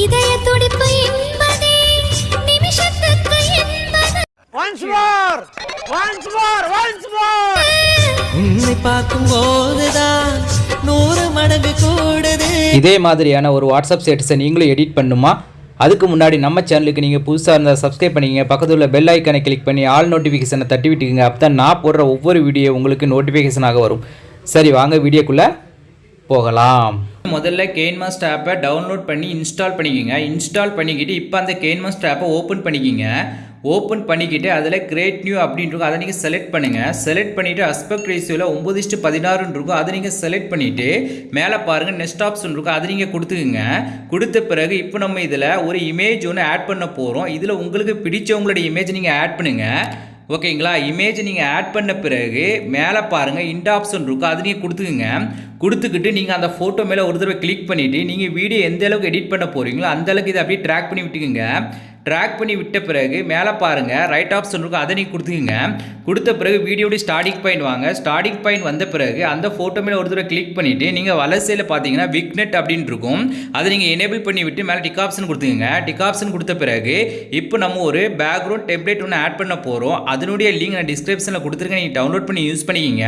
இதய துடிப்பு என்பதே நிமிஷத்துக்கு என்பது. பார்க்கும் போதுதான் நூறு மடங்கு கூடுது. இதே மாதிரியான ஒரு வாட்ஸ்அப் ஸ்டேட்டஸை நீங்களும் எடிட் பண்ணுமா? அதுக்கு முன்னாடி நம்ம சேனலுக்கு நீங்கள் புதுசாக இருந்தால் சப்ஸ்கிரைப் பண்ணிக்கங்க. பக்கத்தில் உள்ள பெல் ஐக்கனை கிளிக் பண்ணி ஆல் நோட்டிஃபிகேஷனை தட்டி விட்டுக்குங்க. அப்போ தான் நான் போடுற ஒவ்வொரு வீடியோ உங்களுக்கு நோட்டிஃபிகேஷனாக வரும். சரி வாங்க வீடியோக்குள்ளே போகலாம். முதல்ல கேன்மாஸ்ட் ஆப்பை டவுன்லோட் பண்ணி இன்ஸ்டால் பண்ணிக்கோங்க. இன்ஸ்டால் பண்ணிக்கிட்டு இப்போ அந்த கேன்மாஸ்ட் ஆப்பை ஓப்பன் பண்ணிக்கிங்க. ஓப்பன் பண்ணிக்கிட்டு அதில் கிரேட் நியூ அப்படின்ட்டு அதை நீங்கள் செலக்ட் பண்ணுங்கள் செலக்ட் பண்ணிவிட்டு அஸ்பெக்ட் ரேஷியோவில் ஒம்பது இஷ்டு பதினாறுன்னு இருக்கும். அதை நீங்கள் செலக்ட் பண்ணிவிட்டு மேலே பாருங்கள் நெக்ஸ்ட் ஆப்ஷன் இருக்கும். அதை நீங்கள் கொடுத்துக்குங்க. கொடுத்த பிறகு இப்போ நம்ம இதில் ஒரு இமேஜ் ஒன்று ஆட் பண்ண போகிறோம் இதில் உங்களுக்கு பிடிச்சவங்களுடைய இமேஜ் நீங்கள் ஆட் பண்ணுங்கள் ஓகேங்களா? இமேஜ் நீங்கள் ஆட் பண்ண பிறகு மேலே பாருங்கள் இந்த ஆப்ஷன் இருக்கும் அது நீங்கள் கொடுத்துக்குங்க. கொடுத்துக்கிட்டு நீங்கள் அந்த ஃபோட்டோ மேலே ஒரு தடவை கிளிக் பண்ணிவிட்டு நீங்கள் வீடியோ எந்த அளவுக்கு எடிட் பண்ண போகிறீங்களோ அந்தளவுக்கு இதை அப்படியே ட்ராக் பண்ணி விட்டுக்குங்க. ட்ராக் பண்ணி விட்ட பிறகு மேலே பாருங்கள் ரைட் ஆப்ஷன் இருக்கும் அதை நீங்கள் கொடுத்துக்குங்க. கொடுத்த பிறகு வீடியோடைய ஸ்டார்டிங் பாயிண்ட் வாங்க. ஸ்டார்டிங் பாயிண்ட் வந்த பிறகு அந்த ஃபோட்டோ மேலே ஒரு தடவை கிளிக் பண்ணிவிட்டு நீங்கள் வலசையில் பார்த்தீங்கன்னா விக்னெட் அப்படின்னு இருக்கும். அதை நீங்கள் எனேபிள் பண்ணி விட்டு மேலே டிக் ஆப்ஷன் கொடுத்துக்குங்க. டிக் ஆப்ஷன் கொடுத்த பிறகு இப்போ நம்ம ஒரு பேக்ரவுண்ட் டெம்ப்ளேட் ஒன்று ஆட் பண்ண போகிறோம் அதனுடைய லிங்க் நான் டிஸ்கிரிப்ஷனில் கொடுத்துருக்கேன். நீங்கள் டவுன்லோட் பண்ணி யூஸ் பண்ணிக்கிங்க.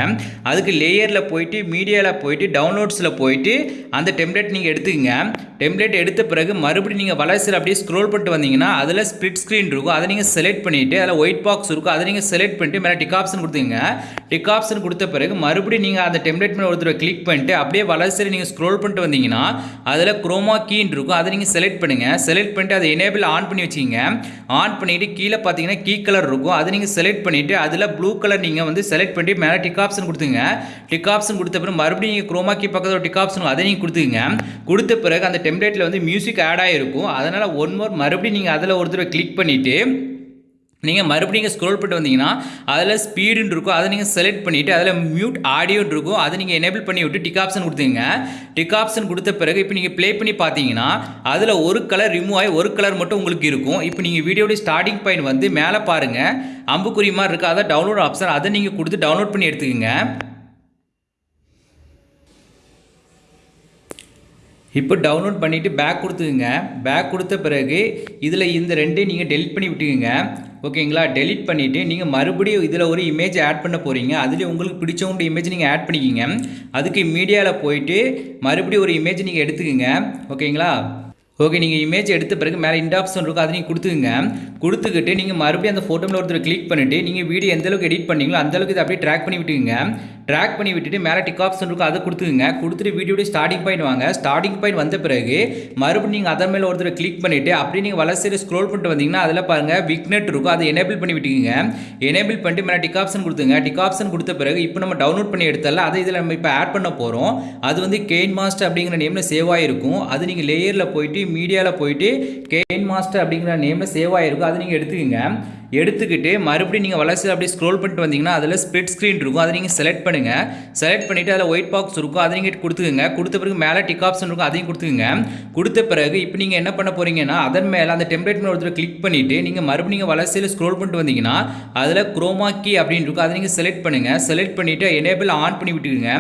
அதுக்கு லேயரில் போயிட்டு மீடியாவில் போயிட்டு டவுன்லோட்ஸில் போயிட்டு அந்த டெம்ப்ளேட் நீங்கள் எடுத்துக்கங்க. டெம்ப்ளேட் எடுத்த பிறகு மறுபடியும் நீங்கள் வளர்ச்சியில் அப்படியே ஸ்க்ரோல் பண்ணிட்டு வந்தீங்கன்னா அதில் ஸ்ப்ளிட் ஸ்க்ரீன் இருக்கும். அதை நீங்கள் செலக்ட் பண்ணிவிட்டு அதில் ஒயிட் பாக்ஸ் இருக்கும். அதை நீங்கள் செலக்ட் பண்ணிட்டு மேலே டிக் ஆப்ஷன் கொடுத்துங்க. டிக் ஆப்ஷன் கொடுத்த பிறகு மறுபடியும் நீங்கள் அந்த டெம்ப்ளேட் மேலே ஒருத்தர் கிளிக் பண்ணிட்டு அப்படியே வளர்ச்சியில் நீங்கள் ஸ்க்ரோல் பண்ணிட்டு வந்தீங்கன்னா அதில் குரோமா கீன்னு இருக்கும். அதை நீங்கள் செலக்ட் பண்ணுங்கள் செலக்ட் பண்ணிட்டு அதை எனேபிள் ஆன் பண்ணி வச்சிங்க ஆன் பண்ணிவிட்டு கீழே பார்த்தீங்கன்னா கீ கலர் இருக்கும். அதை நீங்கள் செலக்ட் பண்ணிவிட்டு அதில் ப்ளூ கலர் நீங்கள் வந்து செலக்ட் பண்ணிட்டு மேலே டிக் ஆப்ஷன் கொடுத்துங்க. டிக் ஆப்ஷன் கொடுத்த பிறகு மறுபடியும் நீங்கள் குரோமா கீ பக்கத்தில் ஒரு டிக் ஆப்ஷன் அதை நீங்கள் கொடுத்துங்க கொடுத்த பிறகு அந்த டெம்ப்ளேட்டில் வந்து மியூசிக் ஆட் ஆகிருக்கும் அதனால் ஒன் மோர் மறுபடியும் நீங்கள் அதில் ஒரு தடவை கிளிக் பண்ணிவிட்டு நீங்கள் மறுபடியும் ஸ்க்ரோல் பண்ணிட்டு வந்தீங்கன்னா அதில் ஸ்பீடுன்னு இருக்கும். அதை நீங்கள் செலக்ட் பண்ணிவிட்டு அதில் மியூட் ஆடியோன்னு இருக்கும். அதை நீங்கள் எனேபிள் பண்ணி விட்டு டிக் ஆப்ஷன் கொடுத்துங்க டிக் ஆப்ஷன் கொடுத்த பிறகு இப்போ நீங்கள் ப்ளே பண்ணி பார்த்தீங்கன்னா அதில் ஒரு கலர் ரிமூவ் ஆகி ஒரு கலர் மட்டும் உங்களுக்கு இருக்கும். இப்போ நீங்கள் வீடியோடைய ஸ்டார்டிங் பாயிண்ட் வந்து மேலே பாருங்கள் அம்புக்குறி மாதிரி இருக்குது அதை டவுன்லோட் ஆப்ஷன் அதை நீங்கள் கொடுத்து டவுன்லோட் பண்ணி எடுத்துக்கோங்க. இப்போ டவுன்லோட் பண்ணிவிட்டு பேக் கொடுத்துக்குங்க. பேக் கொடுத்த பிறகு இதில் இந்த ரெண்டையும் நீங்கள் டெலிட் பண்ணி விட்டுக்குங்க. ஓகேங்களா? டெலிட் பண்ணிவிட்டு நீங்கள் மறுபடியும் இதில் ஒரு இமேஜ் ஆட் பண்ண போகிறீங்க அதுலேயும் உங்களுக்கு பிடிச்சவங்க இமேஜ் நீங்கள் ஆட் பண்ணிக்கிங்க. அதுக்கு மீடியாவில் போயிட்டு மறுபடியும் ஒரு இமேஜ் நீங்கள் எடுத்துக்கோங்க. ஓகேங்களா? ஓகே நீங்கள் இமேஜ் எடுத்த பிறகு மேலே இந்த ஆப்ஷன் இருக்கும் அதை நீங்கள் கொடுத்துக்குங்க. கொடுத்துக்கிட்டு நீங்கள் மறுபடியும் அந்த ஃபோட்டோவில் ஒருத்தர் கிளிக் பண்ணிவிட்டு நீங்கள் வீடியோ எந்த அளவுக்கு எடிட் பண்ணீங்களோ அந்த அளவுக்கு இதை அப்படியே ட்ராக் பண்ணி விட்டுக்குங்க. ட்ராக் பண்ணி விட்டுட்டு மேலே டிக் ஆப்ஷன் இருக்கும் அதை கொடுத்துக்குங்க. கொடுத்துட்டு வீடியோடைய ஸ்டார்டிங் பாயிண்ட் வாங்க. ஸ்டார்டிங் பாயிண்ட் வந்த பிறகு மறுபடியும் நீங்கள் அதன் மேலே ஒருத்தர் கிளிக் பண்ணிவிட்டு அப்படியே நீங்கள் வளர்ச்சி ஸ்க்ரோல் பண்ணிட்டு வந்தீங்கன்னா அதில் பாருங்கள் விக்னெட் இருக்கும். அதை எனேபிள் பண்ணி விட்டுக்குங்க. எனேபிள் பண்ணிட்டு மேலே டிக் ஆப்ஷன் கொடுத்துங்க. டிக் ஆப்ஷன் கொடுத்த பிறகு இப்போ நம்ம டவுன்லோட் பண்ணி எடுத்தால அதை இதில் நம்ம இப்போ ஆட் பண்ண போகிறோம் அது வந்து கெயின் மாஸ்டர் அப்படிங்கிற நேமில் சேவ் ஆகிருக்கும் அது நீங்கள் லேயரில் போயிட்டு மீடியாவில் போயிட்டு கெயின் மாஸ்டர் அப்படிங்கிற நேமில் சேவ் ஆகிருக்கும் அதை நீங்கள் எடுத்துக்கோங்க. எடுத்துக்கிட்டு மறுபடியும் நீங்கள் வளர்ச்சியில் அப்படியே ஸ்க்ரோல் பண்ணிட்டு வந்தீங்கன்னா அதில் ஸ்ப்ளிட் ஸ்க்ரீன் இருக்கும். அதை நீங்கள் செலக்ட் பண்ணுங்கள் செலக்ட் பண்ணிவிட்டு அதில் ஒயிட் பாக்ஸ் இருக்கும். அதை நீங்கள் கொடுத்துக்குங்க. கொடுத்த பிறகு மேலே டிக் ஆப்ஷன் இருக்கும். அதையும் கொடுத்துக்குங்க. கொடுத்த பிறகு இப்போ நீங்கள் என்ன பண்ண போகிறீங்கன்னா அதன் மேலே அந்த டெம்ப்ளேட் மேலே ஒருத்தர் கிளிக் பண்ணிவிட்டு நீங்கள் மறுபடியும் நீங்கள் வளர்ச்சியில் ஸ்க்ரோல் பண்ணிட்டு வந்தீங்கன்னா அதில் குரோமா கீ அப்படின்னு இருக்கும். அதை நீங்கள் செலக்ட் பண்ணுங்கள் செலக்ட் பண்ணிவிட்டு எனேபிள் ஆன் பண்ணி விட்டுக்குங்க.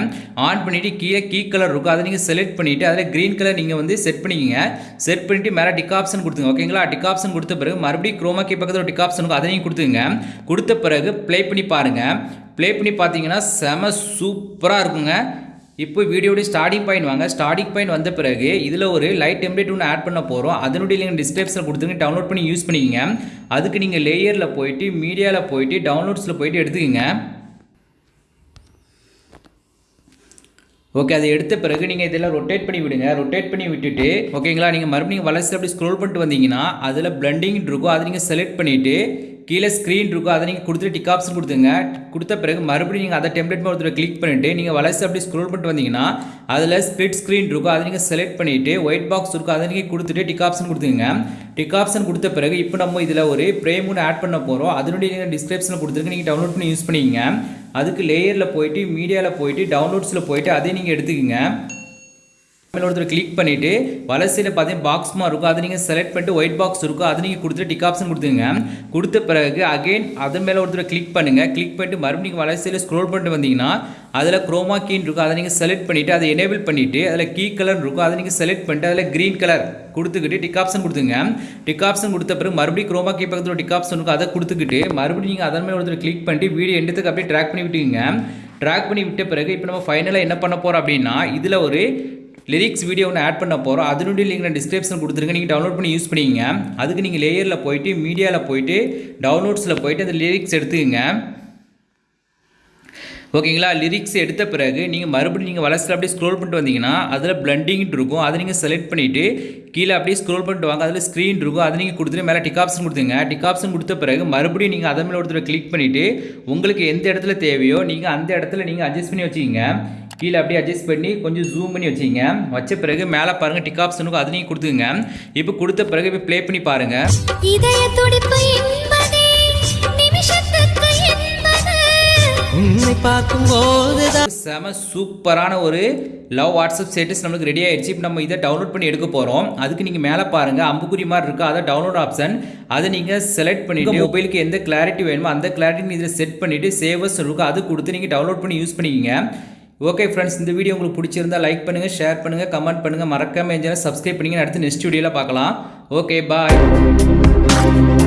ஆன் பண்ணிவிட்டு கீழே கீ கலர் இருக்கும். அதை நீங்கள் செலக்ட் பண்ணிவிட்டு அதில் க்ரீன் கலர் நீங்கள் வந்து செட் பண்ணிக்கோங்க. செட் பண்ணிவிட்டு மேலே டிக் ஆப்ஷன் கொடுத்துங்க ஓகேங்களா டிக் ஆப்ஷன் கொடுத்த பிறகு மறுபடியும் குரோமா கீ பக்கத்தில் டிக் ஆப்ஷன் அதையும் கொடுத்துங்க கொடுத்த பிறகு ப்ளே பண்ணி பாருங்கள் ப்ளே பண்ணி பார்த்தீங்கன்னா செம சூப்பராக இருக்குங்க. இப்போ வீடியோடைய ஸ்டார்டிங் பாயிண்ட் வாங்க. ஸ்டார்டிங் பாயிண்ட் வந்த பிறகு இதில் ஒரு லைட் டெம்ப்ளேட் ஒன்று ஆட் பண்ண போகிறோம் அதனுடைய நீங்கள் டிஸ்கிரிப்ஷனில் கொடுத்துங்க டவுன்லோட் பண்ணி யூஸ் பண்ணிக்கோங்க. அதுக்கு நீங்கள் லேயரில் போயிட்டு மீடியாவில் போயிட்டு டவுன்லோட்ஸில் போயிட்டு எடுத்துக்கோங்க. ஓகே அதை எடுத்த பிறகு நீங்கள் இதெல்லாம் ரொட்டேட் பண்ணி விடுங்க. ரொட்டேட் பண்ணி விட்டுட்டு ஓகேங்களா நீங்கள் மறுபடியும் வளர்ச்சி அப்படி ஸ்க்ரோல் பண்ணிட்டு வந்தீங்கன்னா அதில் பிளண்டிங் இருக்கும். அதை நீங்கள் செலக்ட் பண்ணிவிட்டு கீழே ஸ்க்ரீன் இருக்கும். அதை நீங்கள் கொடுத்துட்டு டிக் ஆப்ஷன் கொடுத்துங்க கொடுத்த பிறகு மறுபடியும் நீங்கள் அதை டெம்ப்ளேட் ஒருத்தர் கிளிக் பண்ணிவிட்டு நீங்கள் வளர்ச்சி அப்படி ஸ்க்ரோல் பண்ணிட்டு வந்தீங்கன்னா அதில் ஸ்பிளிட் ஸ்க்ரீன் இருக்கும். அதை நீங்கள் செலக்ட் பண்ணிவிட்டு ஒயிட் பாக்ஸ் இருக்கும். அதை நீங்கள் கொடுத்துட்டு டிக் ஆப்ஷன் கொடுத்துங்க டிக் ஆப்ஷன் கொடுத்த பிறகு இப்போ நம்ம இதில் ஒரு ப்ரேம் ஒன்று ஆட் பண்ண போகிறோம் அதனுடைய நீங்கள் டிஸ்கிரிப்ஷனில் கொடுத்துருக்கு நீங்கள் டவுன்லோட் பண்ணி யூஸ் பண்ணிக்கங்க. அதுக்கு லேயரில் போயிட்டு மீடியாவில் போயிட்டு டவுன்லோட்ஸில் போயிட்டு அதே நீங்கள் எடுத்துக்கோங்க. மேலே ஒருத்தர் கிளிக் பண்ணிவிட்டு வலசையில் பார்த்தீங்கன்னா பாக்ஸ் மாதிரி இருக்கும். அதை நீங்கள் செலக்ட் பண்ணிட்டு ஒயிட் பாக்ஸ் இருக்கும். அதை நீங்கள் கொடுத்துட்டு டிக் ஆப்ஷன் கொடுத்துங்க கொடுத்த பிறகு அகைன் அதன் மேலே ஒருத்தர் கிளிக் பண்ணுங்கள் கிளிக் பண்ணிட்டு மறுபடியும் வலசையில் ஸ்க்ரோல் பண்ணிட்டு வந்தீங்கன்னா அதில் குரோமா கீன் இருக்கும். அதை நீங்கள் செலக்ட் பண்ணிவிட்டு அதை எனேபிள் பண்ணிவிட்டு அதில் கீ கலர் இருக்கும். அதை நீங்கள் செலக்ட் பண்ணிட்டு அதில் க்ரீன் கலர் கொடுத்துக்கிட்டு டிக் ஆப்ஷன் கொடுத்துங்க டிக் ஆப்ஷன் கொடுத்த பிறகு மறுபடியும் குரோமா கீ பக்கத்தில் டிக் ஆப்ஷன் இருக்கும். அதை கொடுத்துக்கிட்டு மறுபடியும் நீங்கள் அதன் மேலே ஒருத்தர் கிளிக் பண்ணிட்டு வீடியோ எண்டத்துக்கு அப்படியே ட்ராக் பண்ணி விட்டுக்குங்க. ட்ராக் பண்ணி விட்ட பிறகு இப்போ நம்ம ஃபைனலாக என்ன பண்ண போகிறோம் அப்படின்னா இதில் ஒரு லிரிக்ஸ் வீடியோ ஒன்று ஆட் பண்ண போகிறோம் அதனுடைய லிங்க் நான் டிஸ்கிரிப்ஷன் கொடுத்துருங்க நீங்கள் டவுன்லோட் பண்ணி யூஸ் பண்ணிக்கங்க. அதுக்கு நீங்கள் லேயரில் போயிட்டு மீடியாவில் போயிட்டு டவுன்லோட்ஸில் போயிட்டு அந்த லிரிக்ஸ் எடுத்துக்கங்க. ஓகேங்களா? லிரிக்ஸ் எடுத்த பிறகு நீங்கள் மறுபடியும் நீங்கள் வளர்ச்சியில் அப்படியே ஸ்க்ரோல் பண்ணிட்டு வந்தீங்கன்னா அதில் பிளண்டிங்னு இருக்கும். அதை நீங்கள் செலக்ட் பண்ணிவிட்டு கீழே அப்படியே ஸ்க்ரோல் பண்ணிட்டு வாங்க. அதில் ஸ்க்ரீன் இருக்கும். அதை நீங்கள் கொடுத்துட்டு மேலே டிக் ஆப்ஷன் கொடுத்துங்க டிக் ஆப்ஷன் கொடுத்த பிறகு மறுபடியும் நீங்கள் அதை மேலே ஒருத்தர் கிளிக் பண்ணிவிட்டு உங்களுக்கு எந்த இடத்துல தேவையோ நீங்கள் அந்த இடத்துல நீங்கள் அட்ஜஸ்ட் பண்ணி வச்சுக்கிங்க. கீழே அப்படியே அட்ஜஸ்ட் பண்ணி கொஞ்சம் ஜூம் பண்ணி வச்சுங்க வச்ச பிறகு மேலே பாருங்கள் டிக் ஆப்ஷனுக்கும் அதை நீங்கள் கொடுத்துங்க இப்போ கொடுத்த பிறகு இப்போ ப்ளே பண்ணி பாருங்கள் உன்னை பார்க்கும் போதுதான் செம சூப்பரான ஒரு லவ் வாட்ஸ்அப் ஸ்டேட்டஸ் நம்மளுக்கு ரெடி ஆயிடுச்சு. இப்போ நம்ம இதை டவுன்லோட் பண்ணி எடுக்க போகிறோம் அதுக்கு நீங்கள் மேலே பாருங்கள் அம்புக்குறி மாதிரி இருக்குது அதை டவுன்லோட் ஆப்ஷன் அதை நீங்கள் செலக்ட் பண்ணிவிட்டு மொபைலுக்கு எந்த கிளாரிட்டி வேணுமோ அந்த கிளாரிட்டி இதில் செட் பண்ணிவிட்டு சேவர்ஸ் இருக்கும் அது கொடுத்து நீங்கள் டவுன்லோட் பண்ணி யூஸ் பண்ணிக்கிங்க. ஓகே ஃப்ரெண்ட்ஸ் இந்த வீடியோ உங்களுக்கு பிடிச்சிருந்தா லைக் பண்ணுங்கள் ஷேர் பண்ணுங்கள் கமெண்ட் பண்ணுங்கள் மறக்காம எஞ்சாலும் சப்ஸ்கிரைப் பண்ணிங்க அடுத்து நெக்ஸ்ட் வீடியோவில் பார்க்கலாம். Okay bye